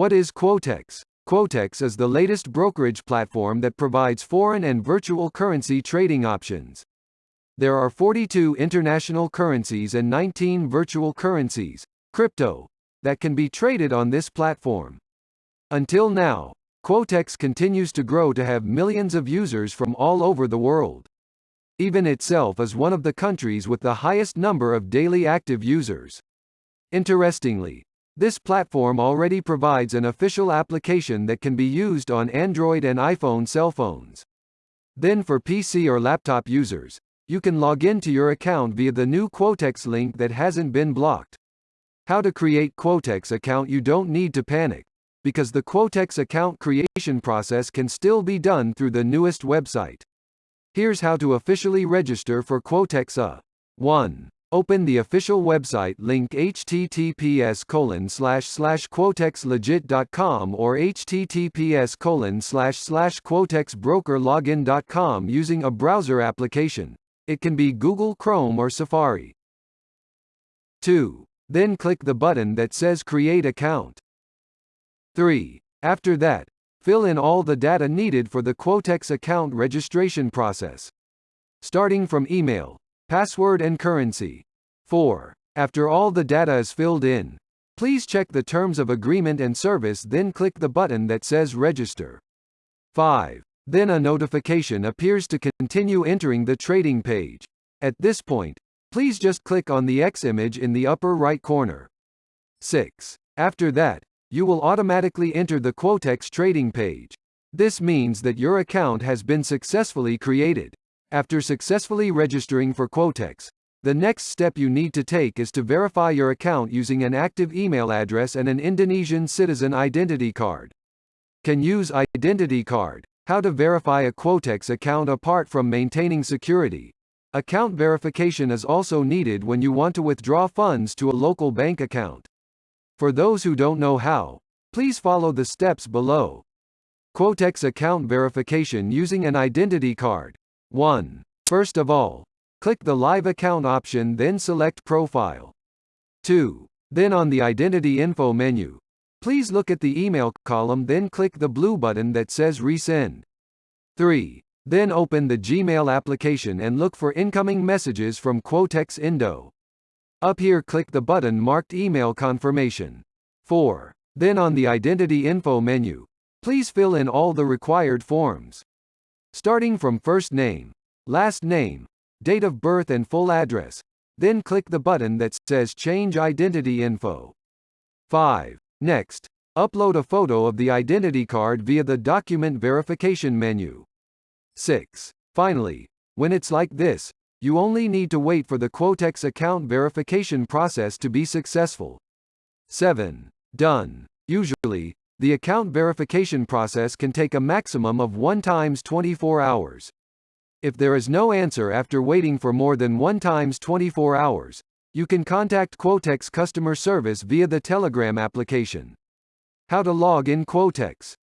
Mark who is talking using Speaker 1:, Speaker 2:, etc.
Speaker 1: What is Quotex? Quotex is the latest brokerage platform that provides foreign and virtual currency trading options. There are 42 international currencies and 19 virtual currencies, crypto, that can be traded on this platform. Until now, Quotex continues to grow to have millions of users from all over the world. Even itself is one of the countries with the highest number of daily active users. Interestingly, this platform already provides an official application that can be used on Android and iPhone cell phones. Then for PC or laptop users, you can log into your account via the new Quotex link that hasn't been blocked. How to create Quotex account You don't need to panic because the Quotex account creation process can still be done through the newest website. Here's how to officially register for Quotex A. 1. Open the official website link https colon slash slash quotexlegit.com or https colon slash slash quotexbrokerlogin.com using a browser application. It can be Google Chrome or Safari. 2. Then click the button that says Create Account. 3. After that, fill in all the data needed for the Quotex account registration process. Starting from email, password and currency. 4. After all the data is filled in, please check the terms of agreement and service then click the button that says register. 5. Then a notification appears to continue entering the trading page. At this point, please just click on the X image in the upper right corner. 6. After that, you will automatically enter the Quotex trading page. This means that your account has been successfully created. After successfully registering for Quotex, the next step you need to take is to verify your account using an active email address and an Indonesian citizen identity card. Can use identity card. How to verify a Quotex account apart from maintaining security. Account verification is also needed when you want to withdraw funds to a local bank account. For those who don't know how, please follow the steps below. Quotex account verification using an identity card. 1. First of all, click the Live Account option then select Profile. 2. Then on the Identity Info menu, please look at the email column then click the blue button that says Resend. 3. Then open the Gmail application and look for incoming messages from Quotex Indo. Up here click the button marked Email Confirmation. 4. Then on the Identity Info menu, please fill in all the required forms. Starting from first name, last name, date of birth and full address, then click the button that says Change Identity Info. 5. Next, upload a photo of the identity card via the Document Verification menu. 6. Finally, when it's like this, you only need to wait for the Quotex account verification process to be successful. 7. Done. Usually, the account verification process can take a maximum of 1 times 24 hours. If there is no answer after waiting for more than 1 times 24 hours, you can contact Quotex customer service via the Telegram application. How to log in Quotex